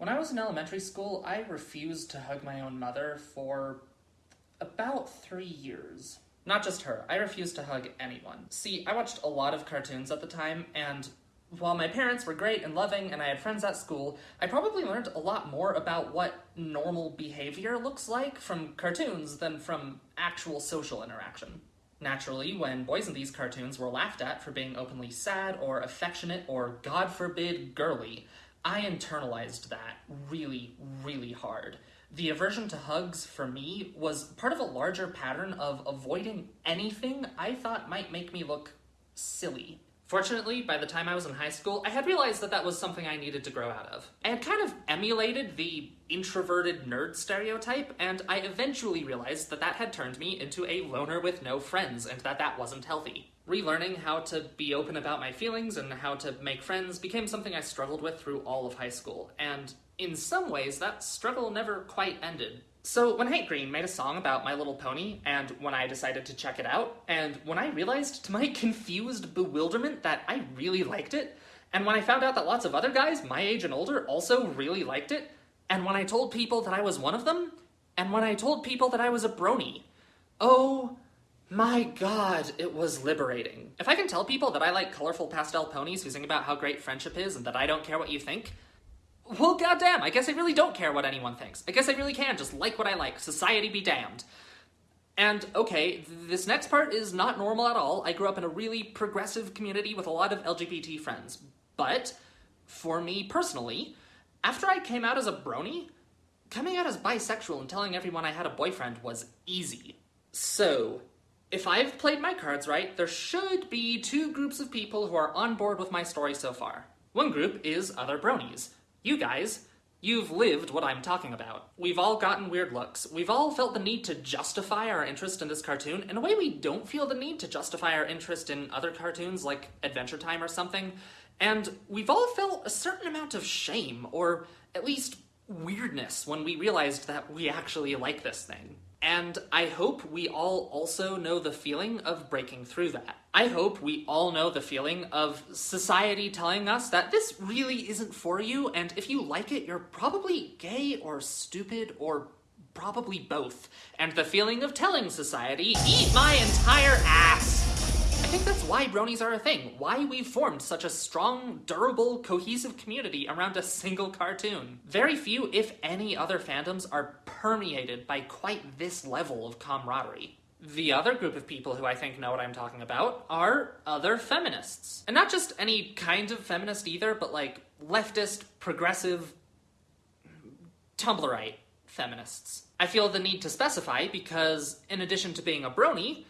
When I was in elementary school, I refused to hug my own mother for about three years. Not just her, I refused to hug anyone. See, I watched a lot of cartoons at the time, and while my parents were great and loving and I had friends at school, I probably learned a lot more about what normal behavior looks like from cartoons than from actual social interaction. Naturally, when boys in these cartoons were laughed at for being openly sad or affectionate or, God forbid, girly, I internalized that really, really hard. The aversion to hugs, for me, was part of a larger pattern of avoiding anything I thought might make me look silly. Fortunately, by the time I was in high school, I had realized that that was something I needed to grow out of. I had kind of emulated the introverted nerd stereotype, and I eventually realized that that had turned me into a loner with no friends, and that that wasn't healthy. Relearning how to be open about my feelings and how to make friends became something I struggled with through all of high school, and in some ways, that struggle never quite ended. So when Hank Green made a song about My Little Pony, and when I decided to check it out, and when I realized to my confused bewilderment that I really liked it, and when I found out that lots of other guys my age and older also really liked it, and when I told people that I was one of them, and when I told people that I was a brony, oh my god, it was liberating. If I can tell people that I like colorful pastel ponies who sing about how great friendship is and that I don't care what you think, well, goddamn, I guess I really don't care what anyone thinks. I guess I really can just like what I like. Society be damned. And okay, this next part is not normal at all. I grew up in a really progressive community with a lot of LGBT friends. But, for me personally, after I came out as a brony, coming out as bisexual and telling everyone I had a boyfriend was easy. So, if I've played my cards right, there should be two groups of people who are on board with my story so far. One group is other bronies. You guys, you've lived what I'm talking about. We've all gotten weird looks. We've all felt the need to justify our interest in this cartoon in a way we don't feel the need to justify our interest in other cartoons like Adventure Time or something. And we've all felt a certain amount of shame, or at least weirdness, when we realized that we actually like this thing. And I hope we all also know the feeling of breaking through that. I hope we all know the feeling of society telling us that this really isn't for you, and if you like it, you're probably gay or stupid or probably both. And the feeling of telling society, eat my entire ass! I think that's why bronies are a thing, why we've formed such a strong, durable, cohesive community around a single cartoon. Very few, if any, other fandoms are permeated by quite this level of camaraderie. The other group of people who I think know what I'm talking about are other feminists. And not just any kind of feminist either, but like leftist, progressive, Tumblrite feminists. I feel the need to specify because, in addition to being a brony,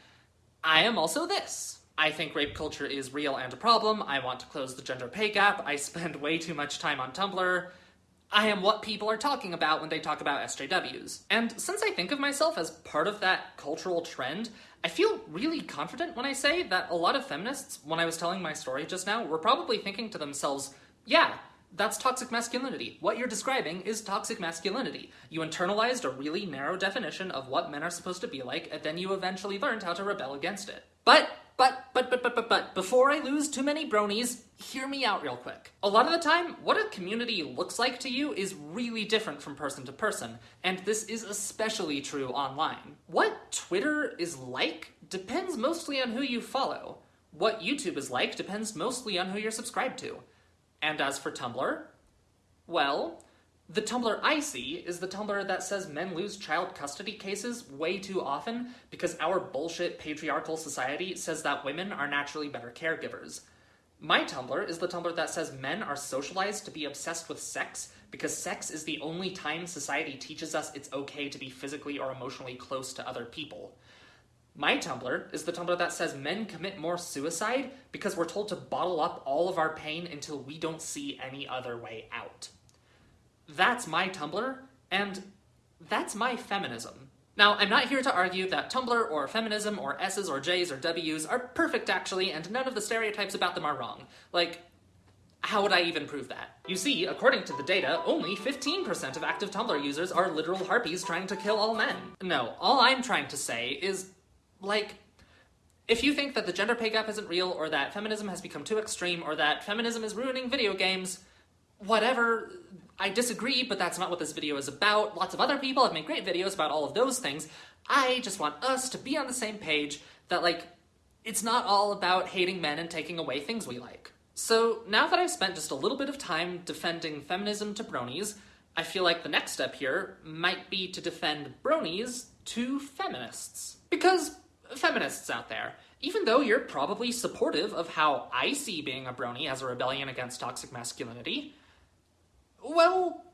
I am also this. I think rape culture is real and a problem. I want to close the gender pay gap. I spend way too much time on Tumblr. I am what people are talking about when they talk about SJWs. And since I think of myself as part of that cultural trend, I feel really confident when I say that a lot of feminists, when I was telling my story just now, were probably thinking to themselves, yeah, that's toxic masculinity. What you're describing is toxic masculinity. You internalized a really narrow definition of what men are supposed to be like, and then you eventually learned how to rebel against it. But but, but, but, but, but, but, before I lose too many bronies, hear me out real quick. A lot of the time, what a community looks like to you is really different from person to person, and this is especially true online. What Twitter is like depends mostly on who you follow. What YouTube is like depends mostly on who you're subscribed to. And as for Tumblr, well, the Tumblr I see is the Tumblr that says men lose child custody cases way too often because our bullshit patriarchal society says that women are naturally better caregivers. My Tumblr is the Tumblr that says men are socialized to be obsessed with sex because sex is the only time society teaches us it's okay to be physically or emotionally close to other people. My Tumblr is the Tumblr that says men commit more suicide because we're told to bottle up all of our pain until we don't see any other way out. That's my Tumblr, and that's my feminism. Now, I'm not here to argue that Tumblr or feminism or S's or J's or W's are perfect actually, and none of the stereotypes about them are wrong. Like, how would I even prove that? You see, according to the data, only 15% of active Tumblr users are literal harpies trying to kill all men. No, all I'm trying to say is, like, if you think that the gender pay gap isn't real, or that feminism has become too extreme, or that feminism is ruining video games, whatever, I disagree, but that's not what this video is about. Lots of other people have made great videos about all of those things. I just want us to be on the same page that, like, it's not all about hating men and taking away things we like. So now that I've spent just a little bit of time defending feminism to bronies, I feel like the next step here might be to defend bronies to feminists. Because feminists out there, even though you're probably supportive of how I see being a brony as a rebellion against toxic masculinity, well,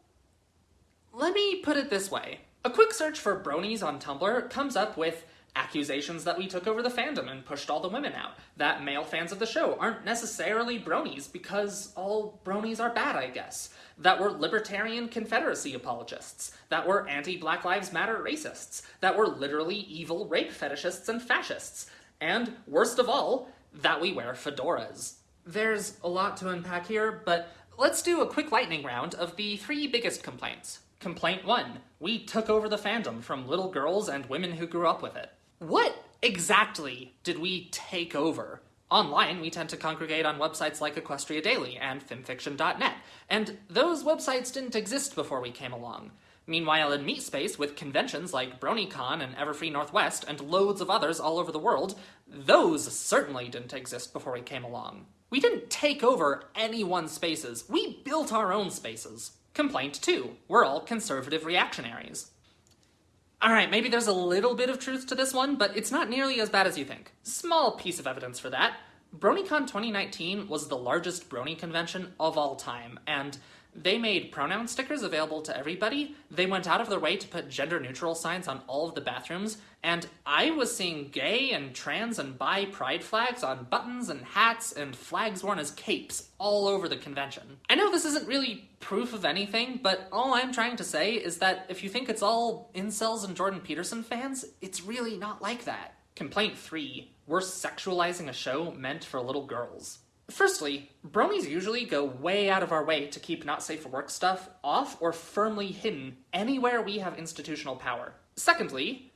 let me put it this way. A quick search for bronies on Tumblr comes up with accusations that we took over the fandom and pushed all the women out, that male fans of the show aren't necessarily bronies because all bronies are bad, I guess, that we're libertarian Confederacy apologists, that we're anti Black Lives Matter racists, that we're literally evil rape fetishists and fascists, and worst of all, that we wear fedoras. There's a lot to unpack here, but let's do a quick lightning round of the three biggest complaints. Complaint 1 We took over the fandom from little girls and women who grew up with it. What exactly did we take over? Online, we tend to congregate on websites like Equestria Daily and FimFiction.net, and those websites didn't exist before we came along. Meanwhile, in MeatSpace, with conventions like BronyCon and Everfree Northwest and loads of others all over the world, those certainly didn't exist before we came along. We didn't take over anyone's spaces, we built our own spaces. Complaint 2. We're all conservative reactionaries. Alright, maybe there's a little bit of truth to this one, but it's not nearly as bad as you think. Small piece of evidence for that. BronyCon 2019 was the largest Brony convention of all time, and they made pronoun stickers available to everybody. They went out of their way to put gender neutral signs on all of the bathrooms, and I was seeing gay and trans and bi pride flags on buttons and hats and flags worn as capes all over the convention. I know this isn't really proof of anything, but all I'm trying to say is that if you think it's all incels and Jordan Peterson fans, it's really not like that. Complaint 3. We're sexualizing a show meant for little girls. Firstly, bronies usually go way out of our way to keep not safe for work stuff off or firmly hidden anywhere we have institutional power. Secondly,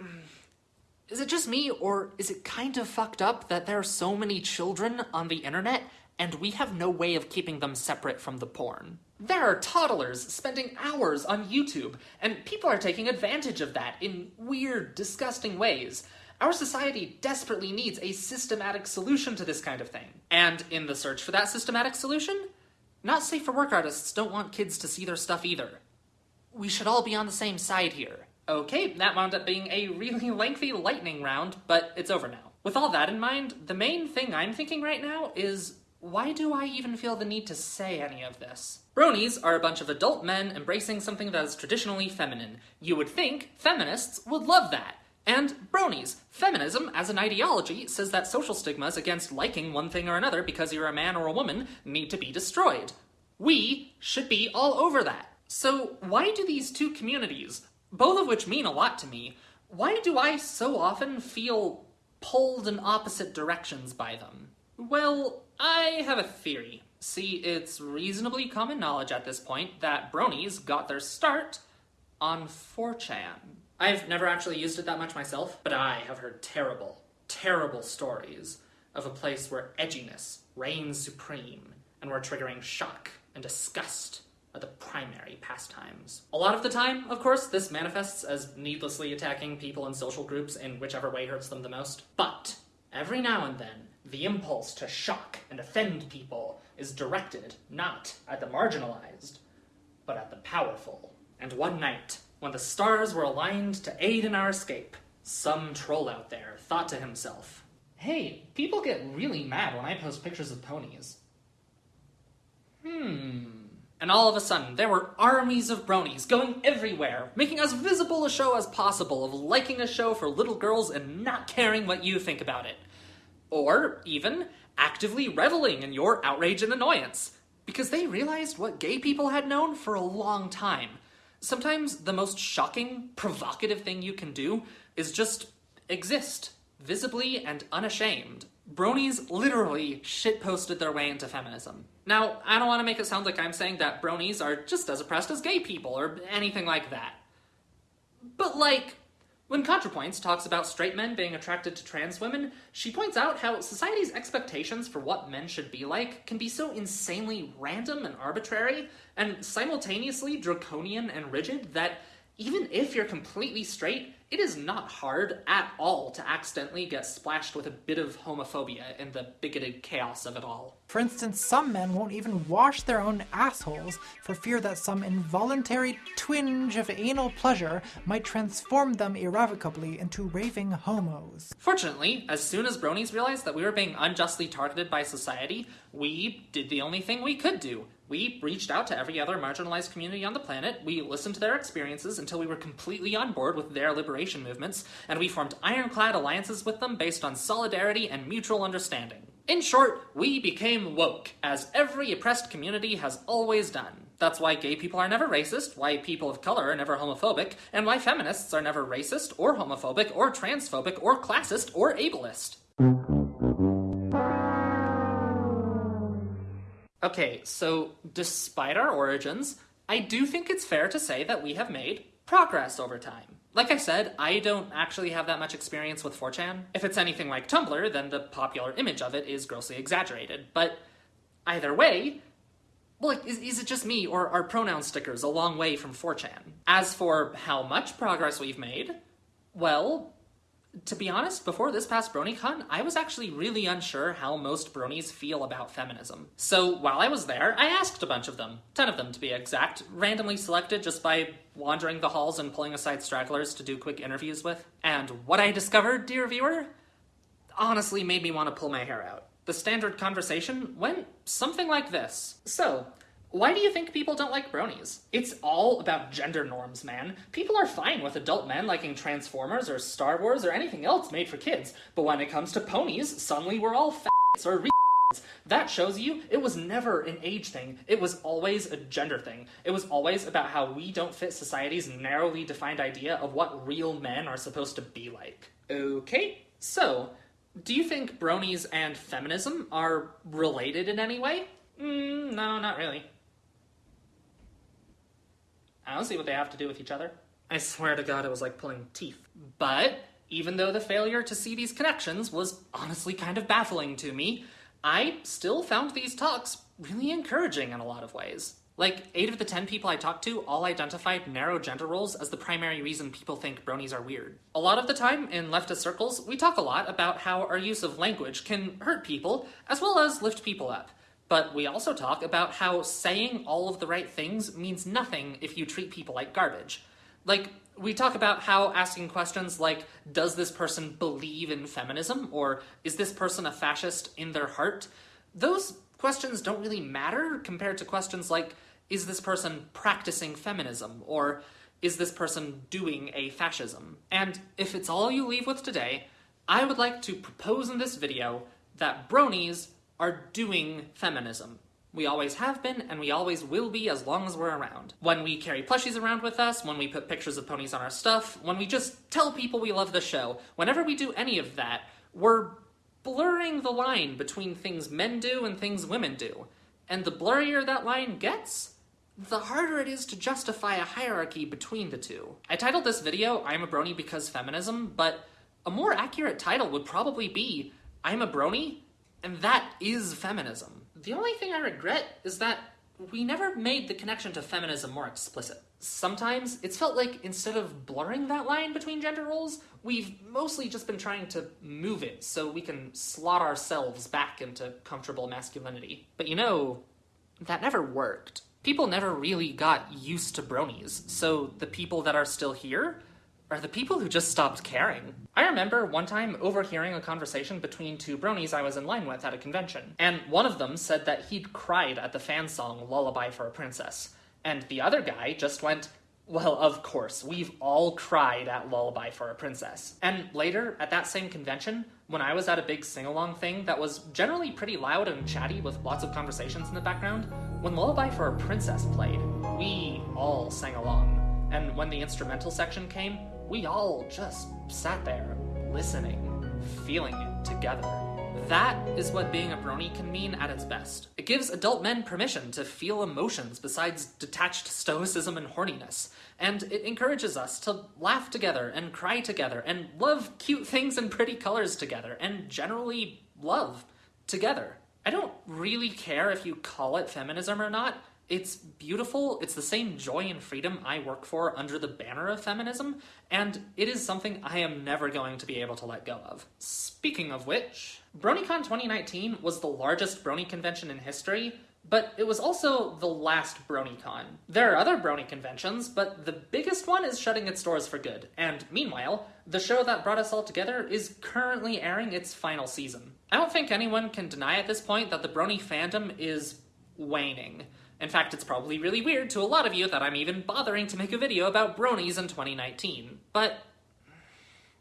is it just me or is it kind of fucked up that there are so many children on the internet and we have no way of keeping them separate from the porn? There are toddlers spending hours on YouTube, and people are taking advantage of that in weird, disgusting ways. Our society desperately needs a systematic solution to this kind of thing. And in the search for that systematic solution, not safe for work artists don't want kids to see their stuff either. We should all be on the same side here. Okay, that wound up being a really lengthy lightning round, but it's over now. With all that in mind, the main thing I'm thinking right now is why do I even feel the need to say any of this? Bronies are a bunch of adult men embracing something that is traditionally feminine. You would think feminists would love that. And bronies. Feminism, as an ideology, says that social stigmas against liking one thing or another because you're a man or a woman need to be destroyed. We should be all over that. So why do these two communities, both of which mean a lot to me, why do I so often feel pulled in opposite directions by them? Well, I have a theory. See, it's reasonably common knowledge at this point that bronies got their start on 4chan. I've never actually used it that much myself, but I have heard terrible, terrible stories of a place where edginess reigns supreme and where triggering shock and disgust are the primary pastimes. A lot of the time, of course, this manifests as needlessly attacking people in social groups in whichever way hurts them the most. But every now and then, the impulse to shock and offend people is directed not at the marginalized, but at the powerful. And one night, when the stars were aligned to aid in our escape, some troll out there thought to himself, Hey, people get really mad when I post pictures of ponies. Hmm. And all of a sudden, there were armies of bronies going everywhere, making as visible a show as possible of liking a show for little girls and not caring what you think about it. Or, even, actively reveling in your outrage and annoyance. Because they realized what gay people had known for a long time Sometimes the most shocking, provocative thing you can do is just exist, visibly and unashamed. Bronies literally shitposted their way into feminism. Now, I don't want to make it sound like I'm saying that bronies are just as oppressed as gay people or anything like that. But, like, When ContraPoints talks about straight men being attracted to trans women, she points out how society's expectations for what men should be like can be so insanely random and arbitrary, and simultaneously draconian and rigid that even if you're completely straight, it is not hard at all to accidentally get splashed with a bit of homophobia in the bigoted chaos of it all. For instance, some men won't even wash their own assholes for fear that some involuntary twinge of anal pleasure might transform them irrevocably into raving homos. Fortunately, as soon as bronies realized that we were being unjustly targeted by society, we did the only thing we could do we reached out to every other marginalized community on the planet, we listened to their experiences until we were completely on board with their liberation movements, and we formed ironclad alliances with them based on solidarity and mutual understanding. In short, we became woke, as every oppressed community has always done. That's why gay people are never racist, why people of color are never homophobic, and why feminists are never racist, or homophobic, or transphobic, or classist, or ableist. Okay, so despite our origins, I do think it's fair to say that we have made progress over time. Like I said, I don't actually have that much experience with 4chan. If it's anything like Tumblr, then the popular image of it is grossly exaggerated. But either way, well, is, is it just me, or are pronoun stickers a long way from 4chan? As for how much progress we've made, well, to be honest, before this past BronyCon, I was actually really unsure how most bronies feel about feminism. So while I was there, I asked a bunch of them, 10 of them to be exact, randomly selected just by wandering the halls and pulling aside stragglers to do quick interviews with. And what I discovered, dear viewer, honestly made me want to pull my hair out. The standard conversation went something like this. So, why do you think people don't like bronies? It's all about gender norms, man. People are fine with adult men liking Transformers or Star Wars or anything else made for kids, but when it comes to ponies, suddenly we're all f***s or re that shows you it was never an age thing. It was always a gender thing. It was always about how we don't fit society's narrowly defined idea of what real men are supposed to be like. Okay, so, do you think bronies and feminism are related in any way? Mm, no, not really. I don't see what they have to do with each other. I swear to God, it was like pulling teeth. But even though the failure to see these connections was honestly kind of baffling to me, I still found these talks really encouraging in a lot of ways. Like, 8 of the 10 people I talked to all identified narrow gender roles as the primary reason people think bronies are weird. A lot of the time, in leftist circles, we talk a lot about how our use of language can hurt people, as well as lift people up. But we also talk about how saying all of the right things means nothing if you treat people like garbage. Like, we talk about how asking questions like, does this person believe in feminism? Or is this person a fascist in their heart? Those questions don't really matter compared to questions like, is this person practicing feminism? Or is this person doing a fascism? And if it's all you leave with today, I would like to propose in this video that bronies are doing feminism. We always have been, and we always will be as long as we're around. When we carry plushies around with us, when we put pictures of ponies on our stuff, when we just tell people we love the show, whenever we do any of that, we're blurring the line between things men do and things women do. And the blurrier that line gets, the harder it is to justify a hierarchy between the two. I titled this video, I'm a brony because feminism, but a more accurate title would probably be, I'm a brony and that is feminism. The only thing I regret is that we never made the connection to feminism more explicit. Sometimes it's felt like instead of blurring that line between gender roles, we've mostly just been trying to move it so we can slot ourselves back into comfortable masculinity. But you know, that never worked. People never really got used to bronies, so the people that are still here are the people who just stopped caring. I remember one time overhearing a conversation between two bronies I was in line with at a convention, and one of them said that he'd cried at the fan song Lullaby for a Princess, and the other guy just went, well, of course, we've all cried at Lullaby for a Princess. And later, at that same convention, when I was at a big sing-along thing that was generally pretty loud and chatty with lots of conversations in the background, when Lullaby for a Princess played, we all sang along. And when the instrumental section came, we all just sat there, listening, feeling it together. That is what being a brony can mean at its best. It gives adult men permission to feel emotions besides detached stoicism and horniness, and it encourages us to laugh together and cry together and love cute things and pretty colors together and generally love together. I don't really care if you call it feminism or not. It's beautiful. It's the same joy and freedom I work for under the banner of feminism, and it is something I am never going to be able to let go of. Speaking of which, BronyCon 2019 was the largest Brony convention in history, but it was also the last BronyCon. There are other Brony conventions, but the biggest one is shutting its doors for good, and meanwhile, the show that brought us all together is currently airing its final season. I don't think anyone can deny at this point that the Brony fandom is waning. In fact, it's probably really weird to a lot of you that I'm even bothering to make a video about bronies in 2019. But,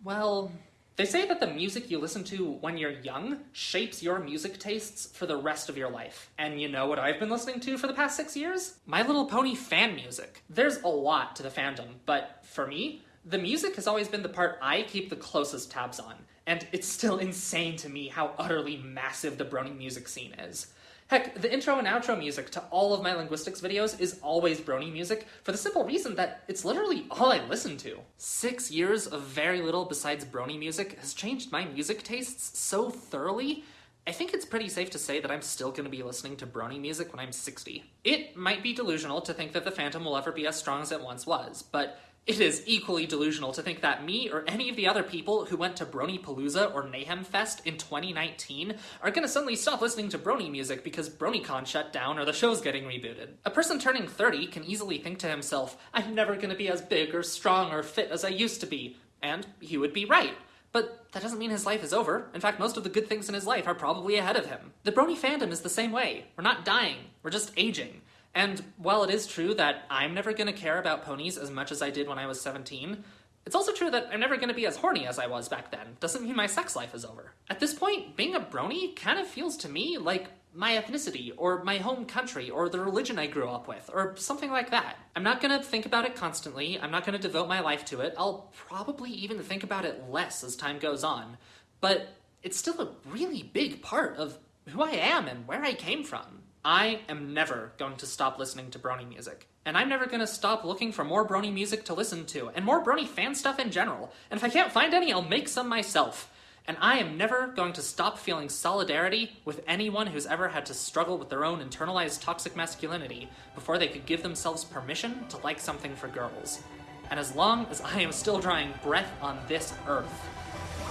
well, they say that the music you listen to when you're young shapes your music tastes for the rest of your life. And you know what I've been listening to for the past six years? My Little Pony fan music. There's a lot to the fandom, but for me, the music has always been the part I keep the closest tabs on. And it's still insane to me how utterly massive the brony music scene is. Heck, the intro and outro music to all of my linguistics videos is always brony music for the simple reason that it's literally all I listen to. Six years of very little besides brony music has changed my music tastes so thoroughly I think it's pretty safe to say that I'm still going to be listening to brony music when I'm 60. It might be delusional to think that the fandom will ever be as strong as it once was, but it is equally delusional to think that me or any of the other people who went to Brony Palooza or Mayhem Fest in 2019 are gonna suddenly stop listening to Brony music because BronyCon shut down or the show's getting rebooted. A person turning 30 can easily think to himself, I'm never gonna be as big or strong or fit as I used to be. And he would be right. But that doesn't mean his life is over. In fact, most of the good things in his life are probably ahead of him. The Brony fandom is the same way. We're not dying, we're just aging. And while it is true that I'm never going to care about ponies as much as I did when I was 17, it's also true that I'm never going to be as horny as I was back then. Doesn't mean my sex life is over. At this point, being a brony kind of feels to me like my ethnicity, or my home country, or the religion I grew up with, or something like that. I'm not gonna think about it constantly, I'm not gonna devote my life to it, I'll probably even think about it less as time goes on, but it's still a really big part of who I am and where I came from. I am never going to stop listening to Brony music. And I'm never going to stop looking for more Brony music to listen to, and more Brony fan stuff in general. And if I can't find any, I'll make some myself. And I am never going to stop feeling solidarity with anyone who's ever had to struggle with their own internalized toxic masculinity before they could give themselves permission to like something for girls. And as long as I am still drawing breath on this earth,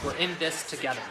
we're in this together.